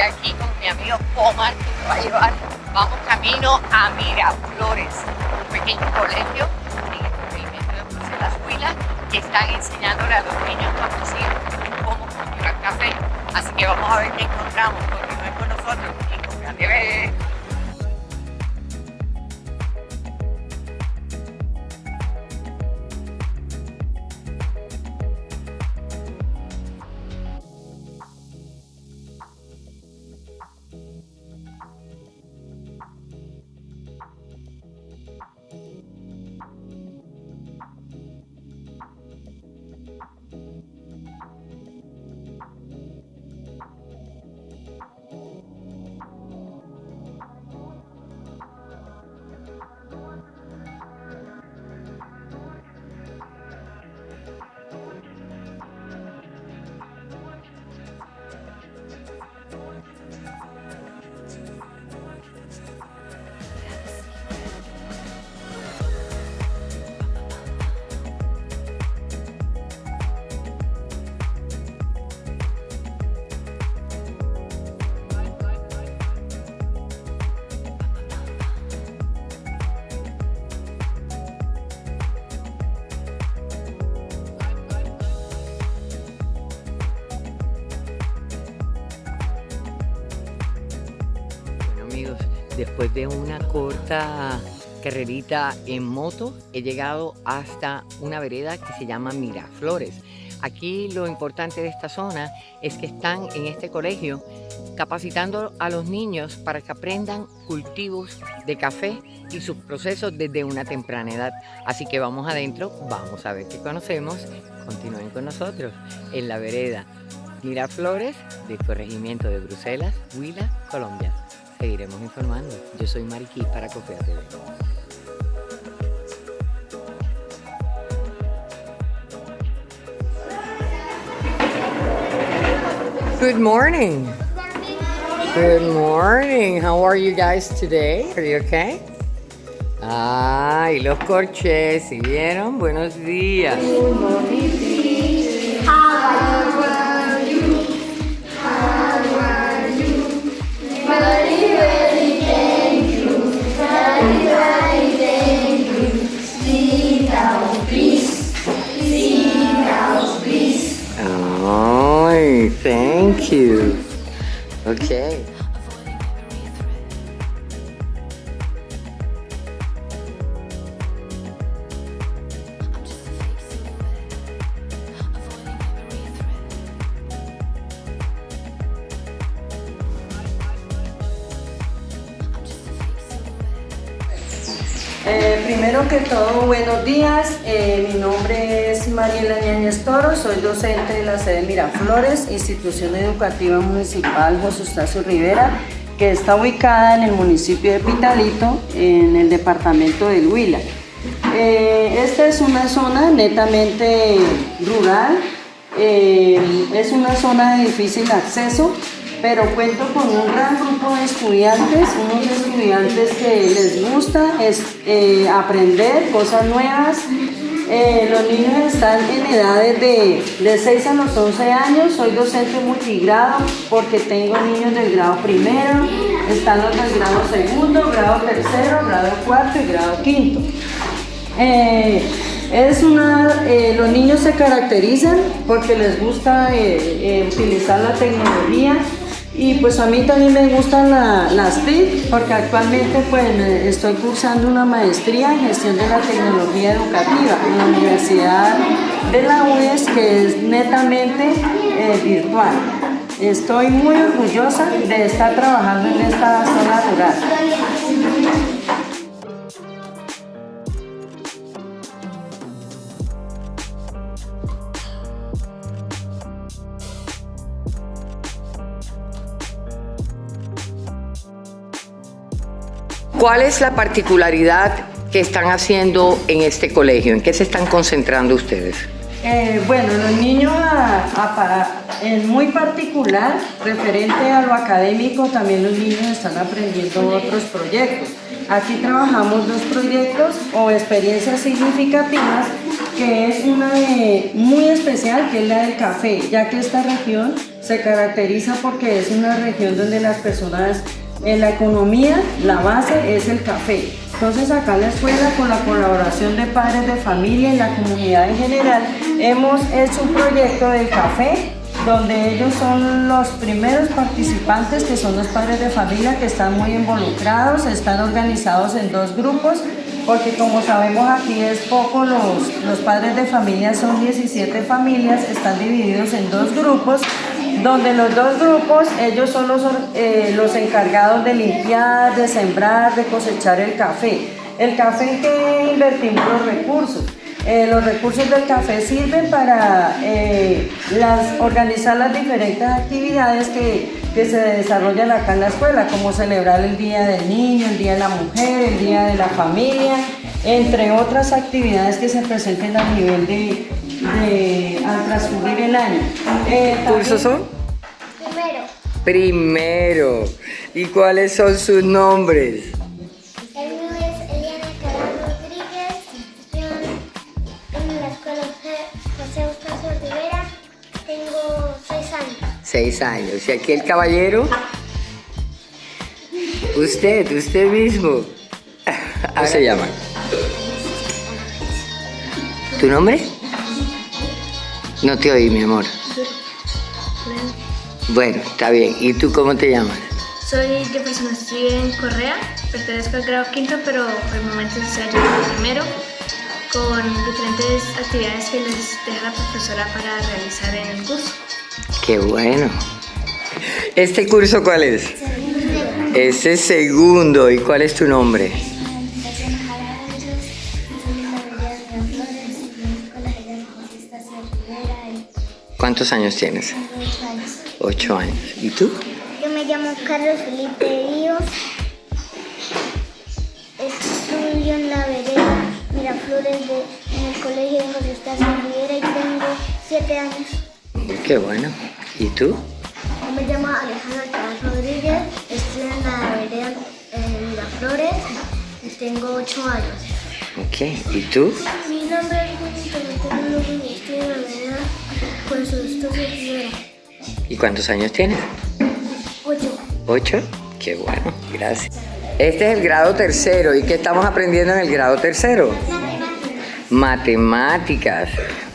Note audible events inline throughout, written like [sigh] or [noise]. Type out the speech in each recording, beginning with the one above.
Aquí con mi amigo Omar que va a llevar. Vamos camino a Miraflores, un pequeño colegio en el corregimiento de Bruselas Huila que están enseñándole a los niños campesinos cómo cultivar café. Así que vamos a ver qué encontramos. Continúen con nosotros y con después de una corta carrerita en moto, he llegado hasta una vereda que se llama Miraflores. Aquí lo importante de esta zona es que están en este colegio capacitando a los niños para que aprendan cultivos de café y sus procesos desde una temprana edad. Así que vamos adentro, vamos a ver qué conocemos. Continúen con nosotros en la vereda Miraflores del corregimiento de Bruselas, Huila, Colombia. Seguiremos informando. Yo soy Mariquí para Cofea TV. Good morning. Good morning. How are you guys today? Are you okay? Ay, los corchés, ¿sí vieron? Buenos días. Ay, Okay. Soy docente de la sede Miraflores, Institución Educativa Municipal José Eustacio Rivera, que está ubicada en el municipio de Pitalito, en el departamento del Huila. Eh, esta es una zona netamente rural, eh, es una zona de difícil acceso, pero cuento con un gran grupo de estudiantes, unos estudiantes que les gusta es, eh, aprender cosas nuevas. Eh, los niños están en edades de, de 6 a los 11 años, soy docente multigrado porque tengo niños del grado primero, están los del grado segundo, grado tercero, grado cuarto y grado quinto. Eh, es una, eh, los niños se caracterizan porque les gusta utilizar la tecnología y pues a mí también me gustan la- las TIC porque actualmente pues estoy cursando una maestría en gestión de la tecnología educativa en la Universidad de la UES que es netamente eh, virtual. Estoy muy orgullosa de estar trabajando en esta zona rural. ¿Cuál es la particularidad que están haciendo en este colegio? ¿En qué se están concentrando ustedes? Eh, bueno, los niños en muy particular, referente a lo académico, también los niños están aprendiendo otros proyectos. Aquí trabajamos dos proyectos o experiencias significativas, que es una muy especial, que es la del café, ya que esta región se caracteriza porque es una región donde las personas, en la economía, la base es el café. Entonces acá en la escuela, con la colaboración de padres de familia y la comunidad en general, hemos hecho un proyecto del café donde ellos son los primeros participantes, que son los padres de familia, que están muy involucrados, están organizados en dos grupos, porque como sabemos aquí es poco, los, los padres de familia son 17 familias, están divididos en dos grupos, donde los dos grupos, ellos son eh, los encargados de limpiar, de sembrar, de cosechar el café. El café en que invertimos los recursos. Eh, los recursos del café sirven para eh, las, organizar las diferentes actividades que, que se desarrollan acá en la escuela, como celebrar el Día del Niño, el Día de la Mujer, el Día de la Familia, entre otras actividades que se presenten a nivel de, de- al transcurrir el año. Eh, ¿Qué cursos son? Primero, Primero. ¿Y cuáles son sus nombres? el mío es Eliana Carlos Rodríguez, estoy en la escuela José Eustacio Rivera, tengo seis años. Seis años. ¿Y aquí el caballero? Usted, usted mismo. [laughs] ¿Cómo se llama? ¿Tu nombre? No te oí, mi amor. Bueno, está bien. ¿Y tú cómo te llamas? Soy Jefferson Steven Correa, pertenezco al grado quinto, pero por el momento estoy ayudando primero con diferentes actividades que les deja la profesora para realizar en el curso. Qué bueno. ¿Este curso cuál es? Ese es segundo. ¿Y cuál es tu nombre? ¿Cuántos años tienes? Ocho años. ¿Y tú? Yo me llamo Carlos Felipe Ríos, estudio en la vereda Miraflores de, en el colegio de José Eustacio Rivera y tengo siete años. Qué bueno. ¿Y tú? Yo me llamo Alejandra Alcaraz Rodríguez, estudio en la vereda eh, Miraflores y tengo ocho años. Ok. ¿Y tú? Mi nombre es Montenegro y estudio en la vereda José Eustacio Rivera. ¿Y cuántos años tienes? Ocho. ¿Ocho? Qué bueno. Gracias. Este es el grado tercero. ¿Y qué estamos aprendiendo en el grado tercero? Matemáticas.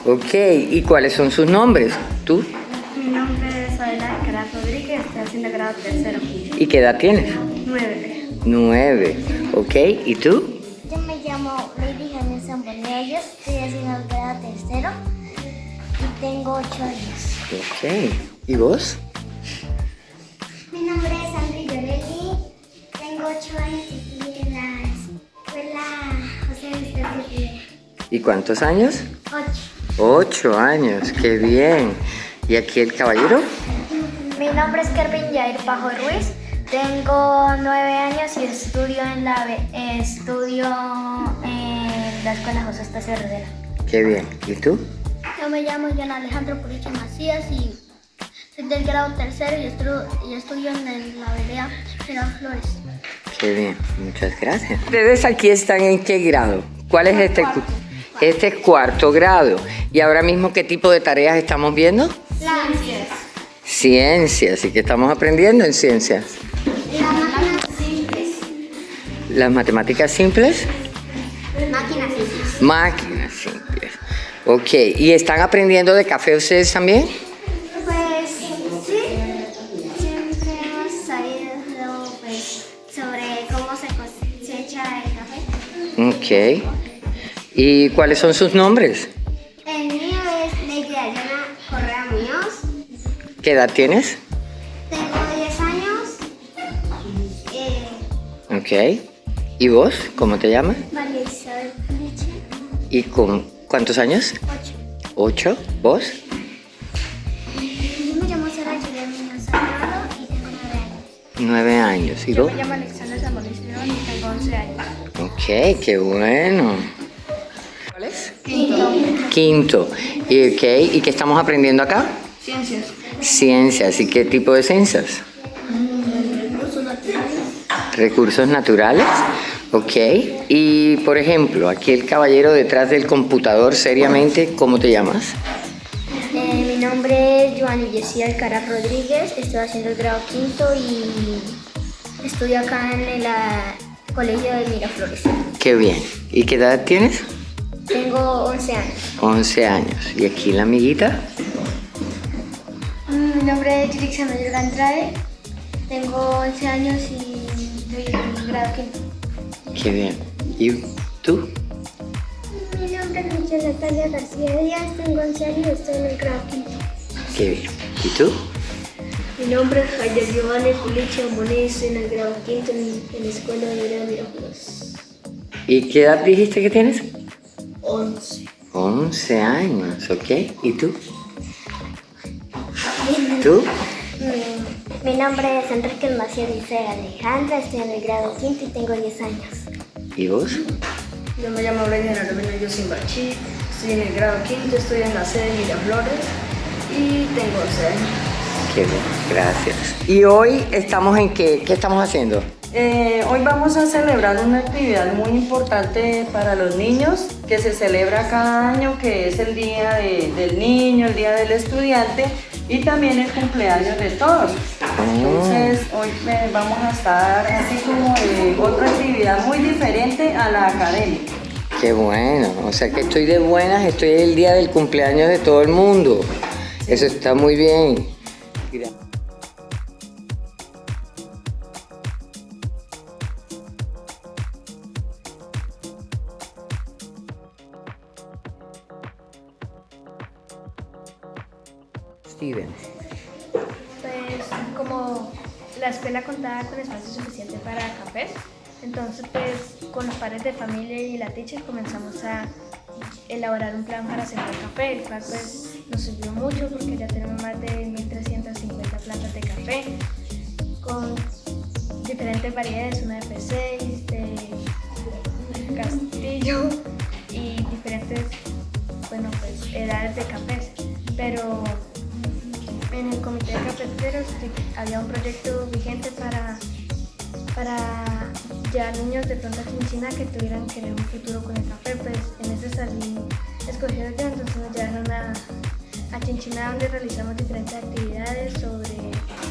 Ok. ¿Y cuáles son sus nombres? ¿Tú? Mi nombre es Adela Alcaraz Rodríguez, estoy haciendo el grado tercero, ¿Y qué edad tienes? nueve. Nueve. Ok. ¿Y tú? Yo me llamo Lady Janet Zambonello, estoy haciendo el grado tercero tengo ocho años. Ok. ¿Y vos? Mi nombre es Andri Llorelli, tengo ocho años y estoy en la escuela José Eustacio Rivera. ¿Y cuántos años? Ocho. Ocho años. Qué bien. ¿Y aquí el caballero? Mi nombre es Kervin Yair Pajo Ruiz, tengo nueve años y estudio en la, estudio en la escuela José Estacio Rivera. Qué bien. ¿Y tú? Yo me llamo John Alejandro Puriche Macías y soy del grado tercero y, estru- y estudio en la vereda Flores. Qué bien, muchas gracias. ¿Ustedes aquí están en qué grado? ¿Cuál es este? cu- Este es cuarto grado. ¿Y ahora mismo qué tipo de tareas estamos viendo? Ciencias. Ciencias. ¿Y qué estamos aprendiendo en ciencias? Las máquinas simples. Las matemáticas simples. Máquinas simples. Máquinas simples. Ok. ¿Y están aprendiendo de café ustedes también? Pues sí, siempre hemos sabido pues, sobre cómo se cosecha el café. Ok. ¿Y cuáles son sus nombres? El mío es Lady Correa Muñoz, ¿Qué edad tienes? tengo 10 años, eh, Ok. ¿Y vos? ¿Cómo te llamas? María Isabel ¿Y con cuántos años? 8. ¿Ocho? ¿Vos? Yo me llamo Sara Muñoz Salgado y tengo 9 años. Nueve años. ¿Y Yo vos? me llamo Alexandra León y tengo 11 Ok, qué bueno. ¿Cuál es? Quinto. Quinto. ¿Y, okay. ¿Y qué estamos aprendiendo acá? Ciencias. Ciencias. ¿Y qué tipo de ciencias? Recursos naturales. Ok. Y por ejemplo, aquí el caballero detrás del computador, seriamente, ¿cómo te llamas? Eh, mi nombre es Joanny Jessie Alcaraz Rodríguez, estoy haciendo el grado quinto y estudio acá en el ah, colegio de Miraflores. Qué bien. ¿Y qué edad tienes? Tengo 11 años. 11 años. ¿Y aquí la amiguita? Mm, Mi nombre es Yurix Mayor Andrade, tengo 11 años y estoy en el grado quinto. Qué bien. ¿Y tú? Mi nombre es Michelle Natalia García Díaz, tengo 11 años y estoy en el grado quinto. Qué bien. ¿Y tú? Mi nombre es Javier Giovanni Pulicio Moniz, en el grado quinto en, en la escuela de Vereda Miraflores. ¿Y qué edad dijiste que tienes? 11. 11 años, ¿ok? ¿Y tú? ¿Tú? Mi, mi nombre es Enrique Maciel Dice Alejandra, estoy en el grado quinto y tengo 10 años. ¿Y vos? Yo me llamo Brian Armeno Yosimbachi, estoy en el grado quinto, estoy en la sede de Miraflores y tengo 11 años. Qué bien, gracias. ¿Y hoy estamos en qué? ¿Qué estamos haciendo? Eh, hoy vamos a celebrar una actividad muy importante para los niños que se celebra cada año, que es el Día de- del Niño, el Día del Estudiante y también el cumpleaños de todos. Entonces hoy eh, vamos a estar así como de otra actividad muy diferente a la académica. Qué bueno, o sea que estoy de buenas, estoy el día del cumpleaños de todo el mundo. Eso está muy bien. Escuela contaba con espacio suficiente para cafés, entonces pues con los padres de familia y la teacher comenzamos a elaborar un plan para sembrar café, el cual pues nos sirvió mucho porque ya tenemos más de 1.350 plantas de café con diferentes variedades, una de P6, de Castillo y diferentes, bueno pues edades de cafés, pero en el comité de cafeteros había un proyecto vigente para, para ya niños de pronto aquí en China que tuvieran que un futuro con el café, pues en ese salí escogido yo, entonces nos llevaron a, a Chinchina donde realizamos diferentes actividades sobre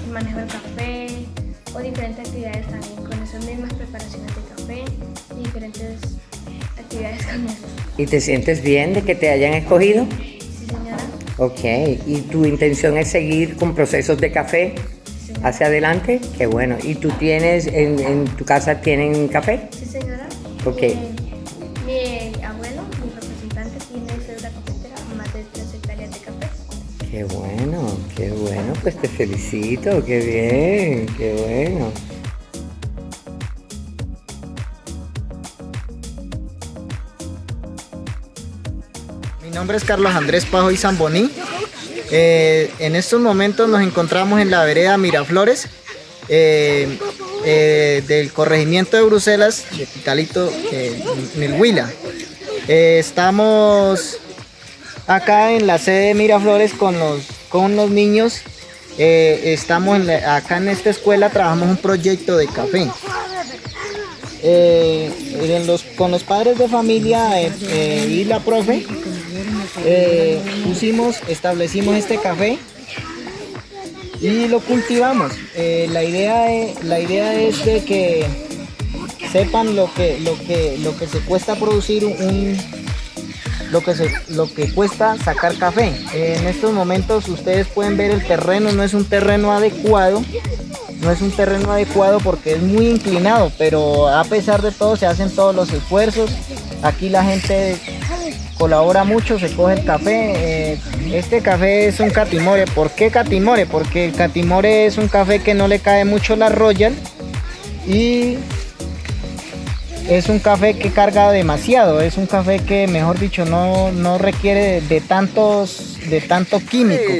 el manejo del café o diferentes actividades también con esas mismas preparaciones de café y diferentes actividades con eso. ¿y te sientes bien de que te hayan escogido? Ok, ¿y tu intención es seguir con procesos de café sí hacia adelante? Qué bueno. ¿Y tú tienes, en, en tu casa tienen café? Sí, señora. Ok. Mi, mi abuelo, mi representante, tiene cédula cafetera, más de 3 hectáreas de café. Qué bueno, qué bueno, pues te felicito, qué bien, qué bueno. Nombre es Carlos Andrés Pajoy Zamboní. Eh, en estos momentos nos encontramos en la vereda Miraflores eh, eh, del corregimiento de Bruselas, de Pitalito, Huila. Eh, estamos acá en la sede de Miraflores con los, con los niños. Estamos en la- acá en esta escuela, trabajamos un proyecto de café. Con los padres de familia y la profe eh, pusimos, establecimos este café y lo cultivamos. Eh, la, idea es, la idea es de que sepan lo que, lo que, lo que se cuesta producir un, lo que, se, lo que cuesta sacar café. En estos momentos ustedes pueden ver el terreno, no es un terreno adecuado, no es un terreno adecuado porque es muy inclinado, pero a pesar de todo se hacen todos los esfuerzos. Aquí la gente colabora mucho, se coge el café. eh, este café es un catimore. ¿Por qué catimore? Porque el catimore es un café que no le cae mucho la royal y es un café que carga demasiado. Es un café que, mejor dicho, no, no requiere de, de tantos, de tanto químico.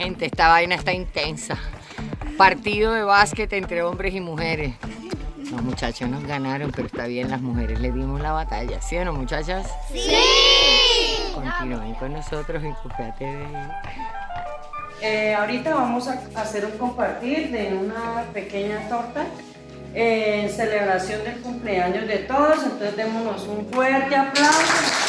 Gente, esta vaina está intensa. Partido de básquet entre hombres y mujeres. Los muchachos nos ganaron, pero está bien, las mujeres le dimos la batalla. ¿Sí o no, muchachas? ¡Sí! Continúen con nosotros en Cupea TV. Eh, ahorita vamos a hacer un compartir de una pequeña torta eh, en celebración del cumpleaños de todos. Entonces démonos un fuerte aplauso.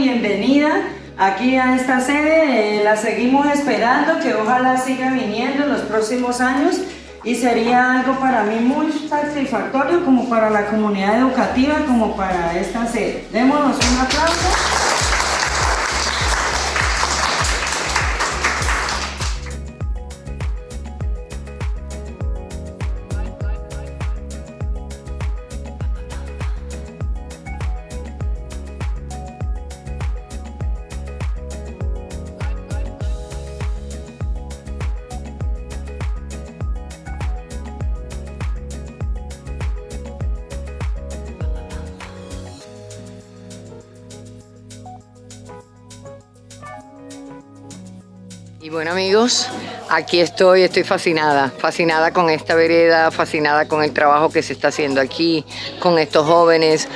Bienvenida aquí a esta sede. Eh, la seguimos esperando, que ojalá siga viniendo en los próximos años y sería algo para mí muy satisfactorio como para la comunidad educativa, como para esta sede. Démonos un aplauso. Y bueno amigos, aquí estoy, estoy fascinada, fascinada con esta vereda, fascinada con el trabajo que se está haciendo aquí, con estos jóvenes.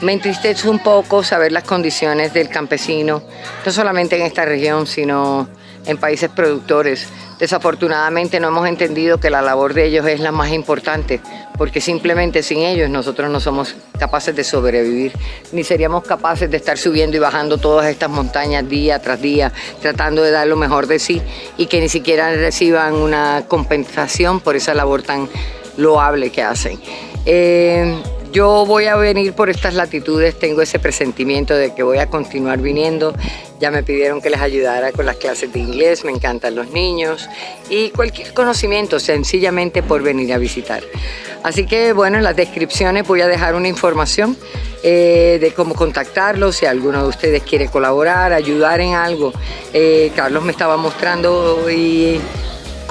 Me entristece un poco saber las condiciones del campesino, no solamente en esta región, sino en países productores. Desafortunadamente no hemos entendido que la labor de ellos es la más importante, porque simplemente sin ellos nosotros no somos capaces de sobrevivir, ni seríamos capaces de estar subiendo y bajando todas estas montañas día tras día, tratando de dar lo mejor de sí y que ni siquiera reciban una compensación por esa labor tan loable que hacen. Eh, yo voy a venir por estas latitudes, tengo ese presentimiento de que voy a continuar viniendo. Ya me pidieron que les ayudara con las clases de inglés, me encantan los niños y cualquier conocimiento sencillamente por venir a visitar. Así que bueno, en las descripciones voy a dejar una información eh, de cómo contactarlos, si alguno de ustedes quiere colaborar, ayudar en algo. Eh, Carlos me estaba mostrando y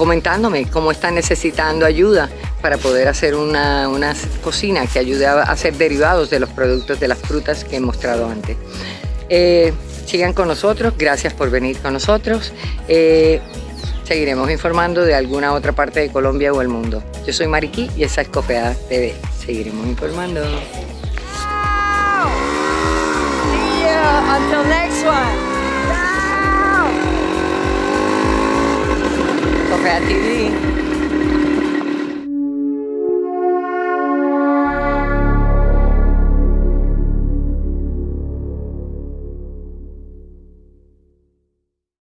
comentándome cómo están necesitando ayuda para poder hacer una, una, cocina que ayude a hacer derivados de los productos de las frutas que he mostrado antes. Eh, sigan con nosotros, gracias por venir con nosotros. Eh, seguiremos informando de alguna otra parte de Colombia o el mundo. Yo soy Mariquí y esa es Cofea TV. Seguiremos informando. See ya. Until next one. Cofea TV.